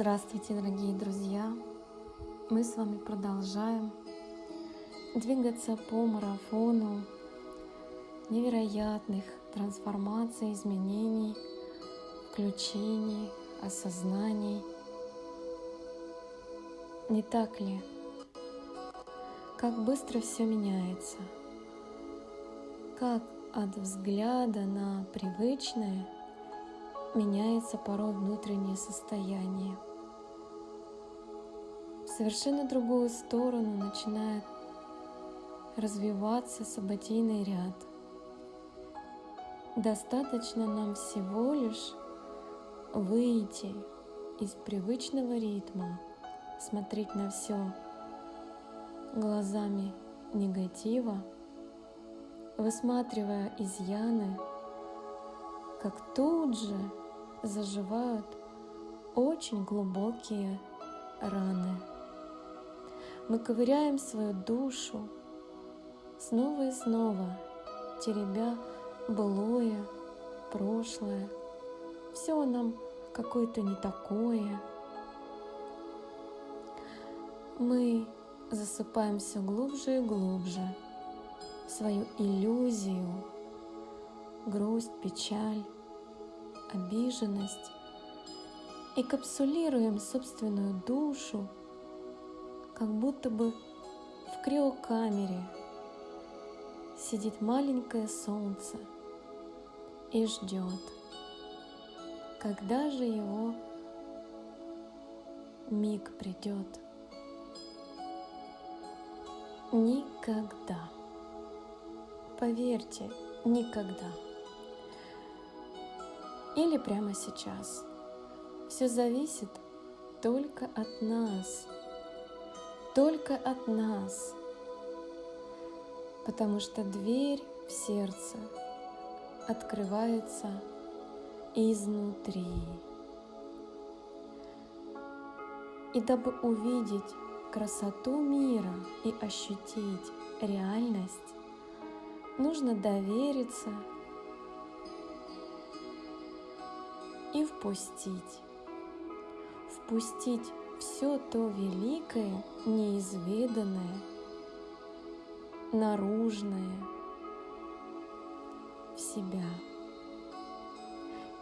Здравствуйте, дорогие друзья! Мы с вами продолжаем двигаться по марафону невероятных трансформаций, изменений, включений, осознаний. Не так ли? Как быстро все меняется, как от взгляда на привычное меняется порой внутреннее состояние. Совершенно другую сторону начинает развиваться событийный ряд. Достаточно нам всего лишь выйти из привычного ритма, смотреть на все глазами негатива, высматривая изъяны, как тут же заживают очень глубокие раны. Мы ковыряем свою душу снова и снова, теребя былое, прошлое. Все нам какое-то не такое. Мы засыпаем все глубже и глубже в свою иллюзию, грусть, печаль, обиженность и капсулируем собственную душу, как будто бы в криокамере сидит маленькое солнце и ждет, когда же его миг придет. Никогда. Поверьте, никогда. Или прямо сейчас. Все зависит только от нас. Только от нас потому что дверь в сердце открывается изнутри. И дабы увидеть красоту мира и ощутить реальность, нужно довериться и впустить. Впустить все то великое, неизведанное, наружное в себя.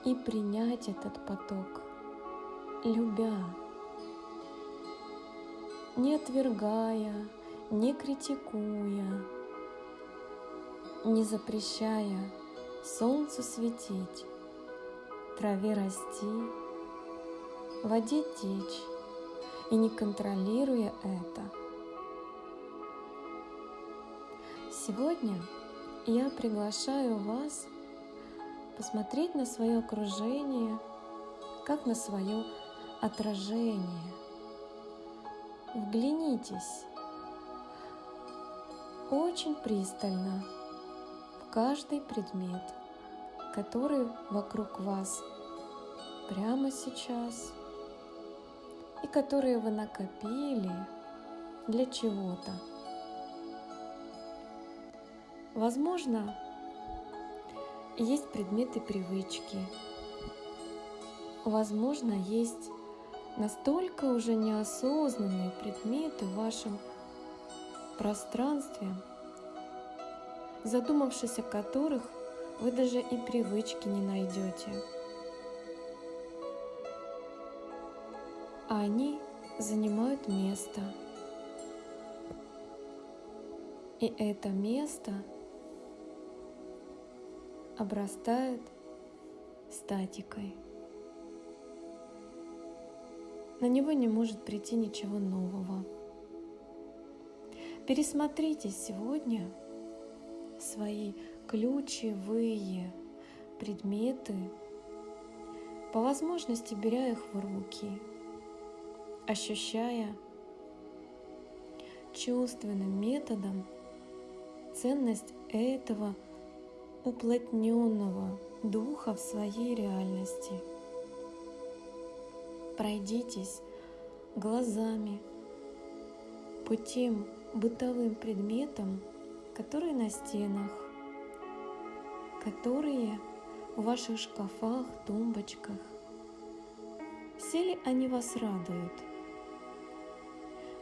И принять этот поток, любя, не отвергая, не критикуя, не запрещая солнцу светить, траве расти, воде течь и не контролируя это – Сегодня я приглашаю вас посмотреть на свое окружение как на свое отражение. Вглянитесь. Очень пристально в каждый предмет, который вокруг вас прямо сейчас и которые вы накопили для чего-то. Возможно, есть предметы привычки. Возможно, есть настолько уже неосознанные предметы в вашем пространстве, задумавшись о которых вы даже и привычки не найдете. А они занимают место. И это место – обрастает статикой. На него не может прийти ничего нового. Пересмотрите сегодня свои ключевые предметы, по возможности беря их в руки, ощущая чувственным методом ценность этого уплотненного духа в своей реальности. Пройдитесь глазами по тем бытовым предметам, которые на стенах, которые в ваших шкафах, тумбочках. все ли они вас радуют?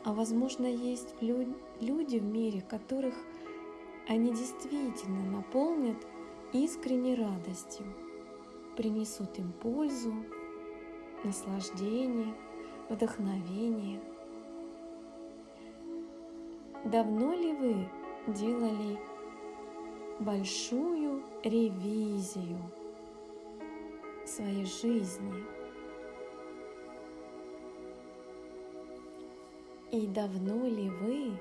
А возможно, есть люди в мире, которых они действительно наполнят искренней радостью, принесут им пользу, наслаждение, вдохновение. Давно ли вы делали большую ревизию своей жизни? И давно ли вы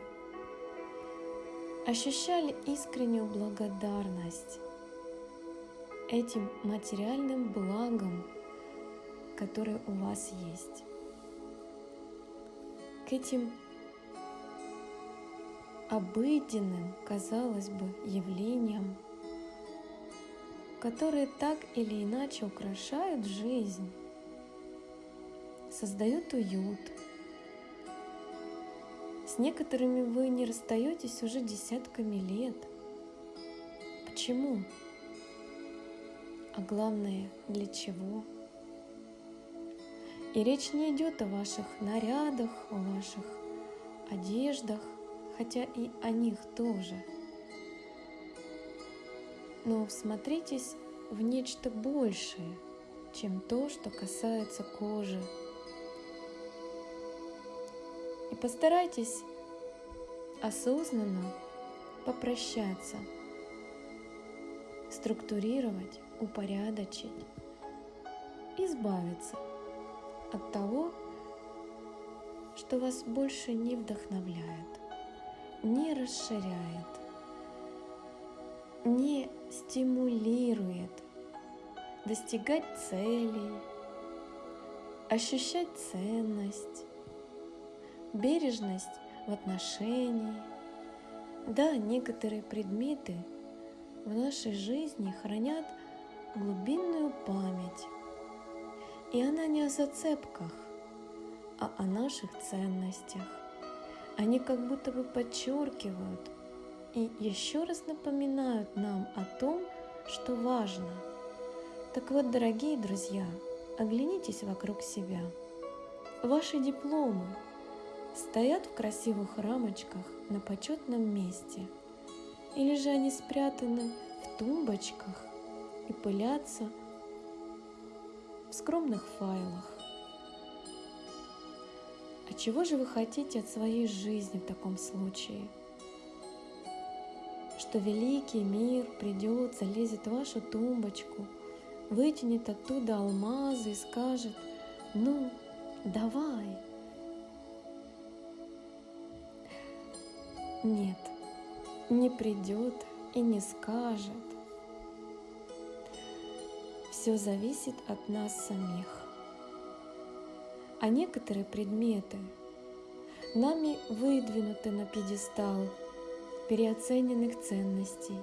ощущали искреннюю благодарность этим материальным благам, которые у вас есть, к этим обыденным, казалось бы, явлениям, которые так или иначе украшают жизнь, создают уют. С некоторыми вы не расстаетесь уже десятками лет. Почему? А главное, для чего? И речь не идет о ваших нарядах, о ваших одеждах, хотя и о них тоже. Но всмотритесь в нечто большее, чем то, что касается кожи. Постарайтесь осознанно попрощаться, структурировать, упорядочить, избавиться от того, что вас больше не вдохновляет, не расширяет, не стимулирует достигать целей, ощущать ценность, бережность в отношении. Да, некоторые предметы в нашей жизни хранят глубинную память и она не о зацепках, а о наших ценностях. Они как будто бы подчеркивают и еще раз напоминают нам о том, что важно. Так вот, дорогие друзья, оглянитесь вокруг себя. Ваши дипломы стоят в красивых рамочках на почетном месте, или же они спрятаны в тумбочках и пылятся в скромных файлах. А чего же вы хотите от своей жизни в таком случае? Что великий мир придет, залезет в вашу тумбочку, вытянет оттуда алмазы и скажет, ну, давай. Нет, не придет и не скажет все зависит от нас самих. А некоторые предметы нами выдвинуты на пьедестал переоцененных ценностей.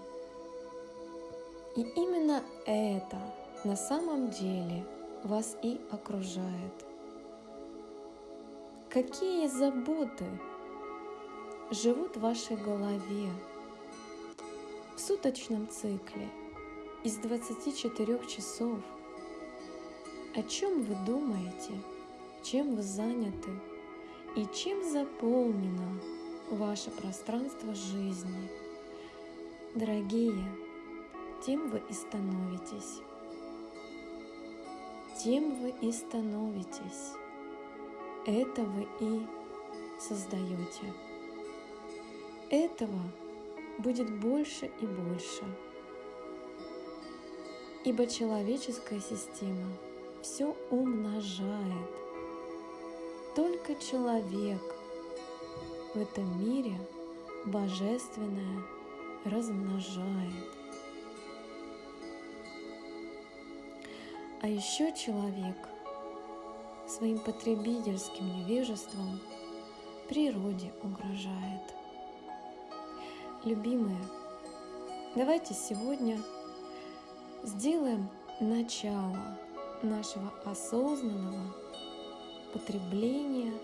И именно это на самом деле вас и окружает. Какие заботы живут в вашей голове в суточном цикле – из 24 часов. О чем вы думаете, чем вы заняты и чем заполнено ваше пространство жизни? Дорогие, тем вы и становитесь. Тем вы и становитесь. Это вы и создаете. Этого будет больше и больше ибо человеческая система все умножает. Только человек в этом мире божественное размножает. А еще человек своим потребительским невежеством природе угрожает. Любимые, давайте сегодня сделаем начало нашего осознанного потребления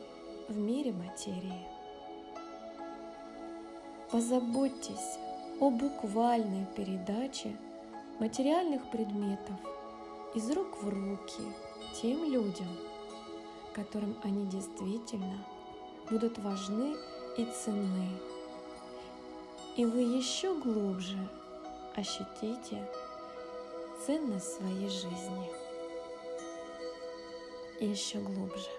в мире материи. Позаботьтесь о буквальной передаче материальных предметов из рук в руки тем людям, которым они действительно будут важны и ценны. И вы еще глубже ощутите ценность своей жизни. И еще глубже.